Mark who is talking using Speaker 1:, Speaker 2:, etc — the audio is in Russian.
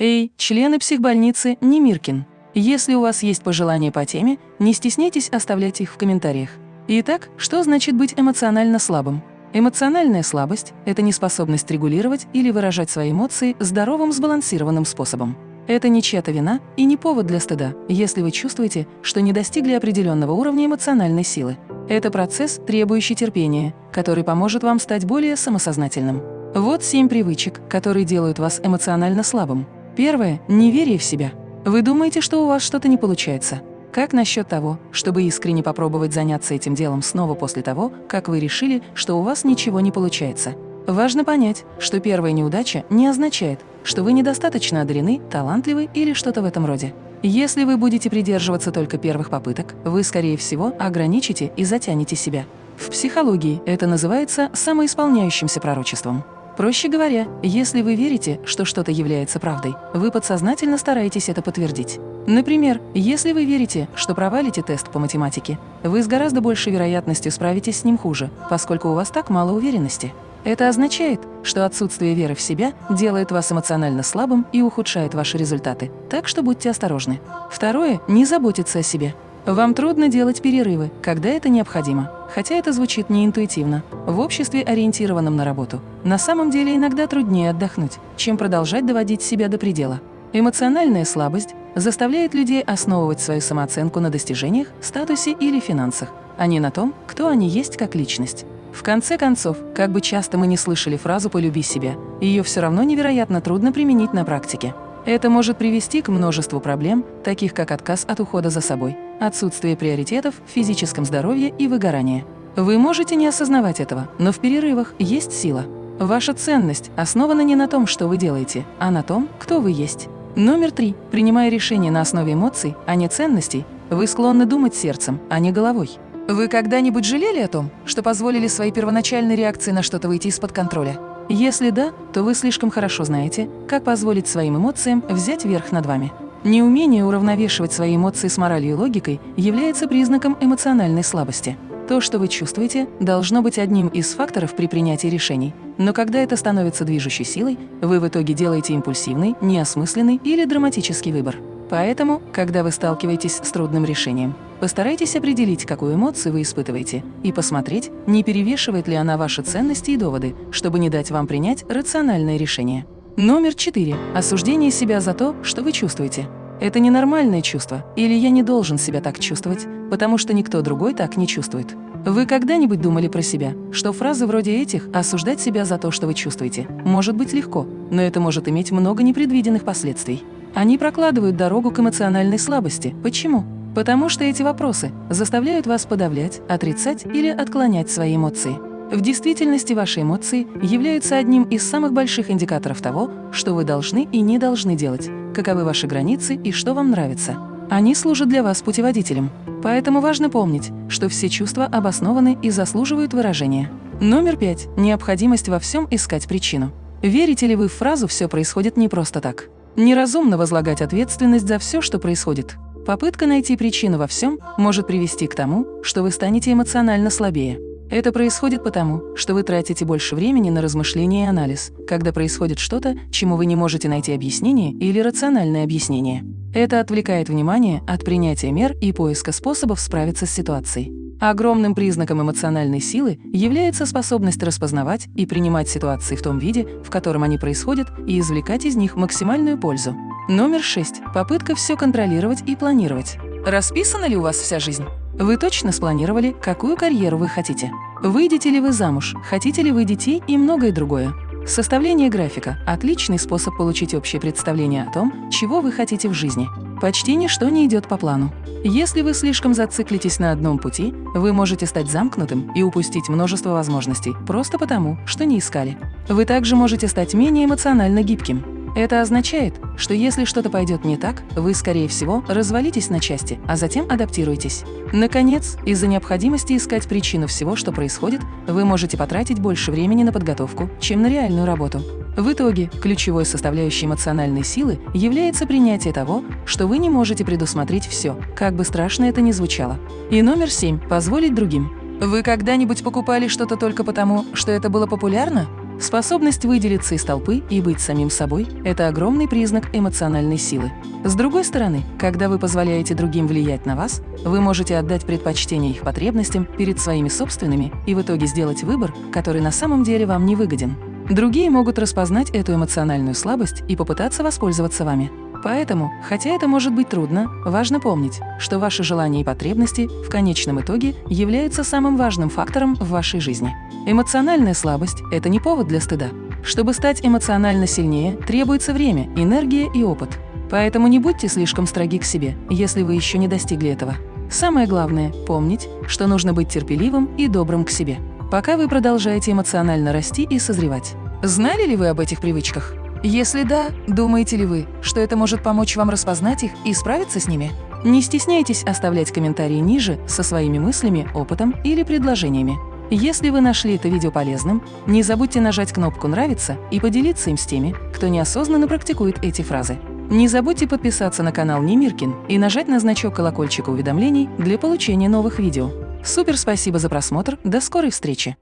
Speaker 1: Эй, члены психбольницы Немиркин! Если у вас есть пожелания по теме, не стесняйтесь оставлять их в комментариях. Итак, что значит быть эмоционально слабым? Эмоциональная слабость – это неспособность регулировать или выражать свои эмоции здоровым сбалансированным способом. Это не чья-то вина и не повод для стыда, если вы чувствуете, что не достигли определенного уровня эмоциональной силы. Это процесс, требующий терпения, который поможет вам стать более самосознательным. Вот семь привычек, которые делают вас эмоционально слабым. Первое – неверие в себя. Вы думаете, что у вас что-то не получается. Как насчет того, чтобы искренне попробовать заняться этим делом снова после того, как вы решили, что у вас ничего не получается? Важно понять, что первая неудача не означает, что вы недостаточно одарены, талантливы или что-то в этом роде. Если вы будете придерживаться только первых попыток, вы, скорее всего, ограничите и затянете себя. В психологии это называется самоисполняющимся пророчеством. Проще говоря, если вы верите, что что-то является правдой, вы подсознательно стараетесь это подтвердить. Например, если вы верите, что провалите тест по математике, вы с гораздо большей вероятностью справитесь с ним хуже, поскольку у вас так мало уверенности. Это означает, что отсутствие веры в себя делает вас эмоционально слабым и ухудшает ваши результаты, так что будьте осторожны. Второе – не заботиться о себе. Вам трудно делать перерывы, когда это необходимо, хотя это звучит неинтуитивно. В обществе, ориентированном на работу, на самом деле иногда труднее отдохнуть, чем продолжать доводить себя до предела. Эмоциональная слабость заставляет людей основывать свою самооценку на достижениях, статусе или финансах, а не на том, кто они есть как личность. В конце концов, как бы часто мы не слышали фразу «полюби себя», ее все равно невероятно трудно применить на практике. Это может привести к множеству проблем, таких как отказ от ухода за собой, отсутствие приоритетов в физическом здоровье и выгорание. Вы можете не осознавать этого, но в перерывах есть сила. Ваша ценность основана не на том, что вы делаете, а на том, кто вы есть. Номер три. Принимая решения на основе эмоций, а не ценностей, вы склонны думать сердцем, а не головой. Вы когда-нибудь жалели о том, что позволили своей первоначальной реакции на что-то выйти из-под контроля? Если да, то вы слишком хорошо знаете, как позволить своим эмоциям взять верх над вами. Неумение уравновешивать свои эмоции с моралью и логикой является признаком эмоциональной слабости. То, что вы чувствуете, должно быть одним из факторов при принятии решений. Но когда это становится движущей силой, вы в итоге делаете импульсивный, неосмысленный или драматический выбор. Поэтому, когда вы сталкиваетесь с трудным решением, постарайтесь определить, какую эмоцию вы испытываете, и посмотреть, не перевешивает ли она ваши ценности и доводы, чтобы не дать вам принять рациональное решение. Номер четыре. Осуждение себя за то, что вы чувствуете. Это ненормальное чувство, или я не должен себя так чувствовать, потому что никто другой так не чувствует. Вы когда-нибудь думали про себя, что фразы вроде этих «осуждать себя за то, что вы чувствуете» может быть легко, но это может иметь много непредвиденных последствий. Они прокладывают дорогу к эмоциональной слабости. Почему? Потому что эти вопросы заставляют вас подавлять, отрицать или отклонять свои эмоции. В действительности ваши эмоции являются одним из самых больших индикаторов того, что вы должны и не должны делать, каковы ваши границы и что вам нравится. Они служат для вас путеводителем. Поэтому важно помнить, что все чувства обоснованы и заслуживают выражения. Номер пять. Необходимость во всем искать причину. Верите ли вы в фразу «все происходит не просто так»? Неразумно возлагать ответственность за все, что происходит. Попытка найти причину во всем может привести к тому, что вы станете эмоционально слабее. Это происходит потому, что вы тратите больше времени на размышления и анализ, когда происходит что-то, чему вы не можете найти объяснение или рациональное объяснение. Это отвлекает внимание от принятия мер и поиска способов справиться с ситуацией. Огромным признаком эмоциональной силы является способность распознавать и принимать ситуации в том виде, в котором они происходят, и извлекать из них максимальную пользу. Номер 6. Попытка все контролировать и планировать. Расписана ли у вас вся жизнь? Вы точно спланировали, какую карьеру вы хотите? Выйдете ли вы замуж, хотите ли вы детей и многое другое? Составление графика – отличный способ получить общее представление о том, чего вы хотите в жизни. Почти ничто не идет по плану. Если вы слишком зациклитесь на одном пути, вы можете стать замкнутым и упустить множество возможностей просто потому, что не искали. Вы также можете стать менее эмоционально гибким. Это означает, что если что-то пойдет не так, вы, скорее всего, развалитесь на части, а затем адаптируетесь. Наконец, из-за необходимости искать причину всего, что происходит, вы можете потратить больше времени на подготовку, чем на реальную работу. В итоге, ключевой составляющей эмоциональной силы является принятие того, что вы не можете предусмотреть все, как бы страшно это ни звучало. И номер семь – позволить другим. Вы когда-нибудь покупали что-то только потому, что это было популярно? Способность выделиться из толпы и быть самим собой – это огромный признак эмоциональной силы. С другой стороны, когда вы позволяете другим влиять на вас, вы можете отдать предпочтение их потребностям перед своими собственными и в итоге сделать выбор, который на самом деле вам не выгоден. Другие могут распознать эту эмоциональную слабость и попытаться воспользоваться вами. Поэтому, хотя это может быть трудно, важно помнить, что ваши желания и потребности в конечном итоге являются самым важным фактором в вашей жизни. Эмоциональная слабость – это не повод для стыда. Чтобы стать эмоционально сильнее, требуется время, энергия и опыт. Поэтому не будьте слишком строги к себе, если вы еще не достигли этого. Самое главное – помнить, что нужно быть терпеливым и добрым к себе, пока вы продолжаете эмоционально расти и созревать. Знали ли вы об этих привычках? Если да, думаете ли вы, что это может помочь вам распознать их и справиться с ними? Не стесняйтесь оставлять комментарии ниже со своими мыслями, опытом или предложениями. Если вы нашли это видео полезным, не забудьте нажать кнопку «Нравится» и поделиться им с теми, кто неосознанно практикует эти фразы. Не забудьте подписаться на канал Немиркин и нажать на значок колокольчика уведомлений для получения новых видео. Супер спасибо за просмотр, до скорой встречи!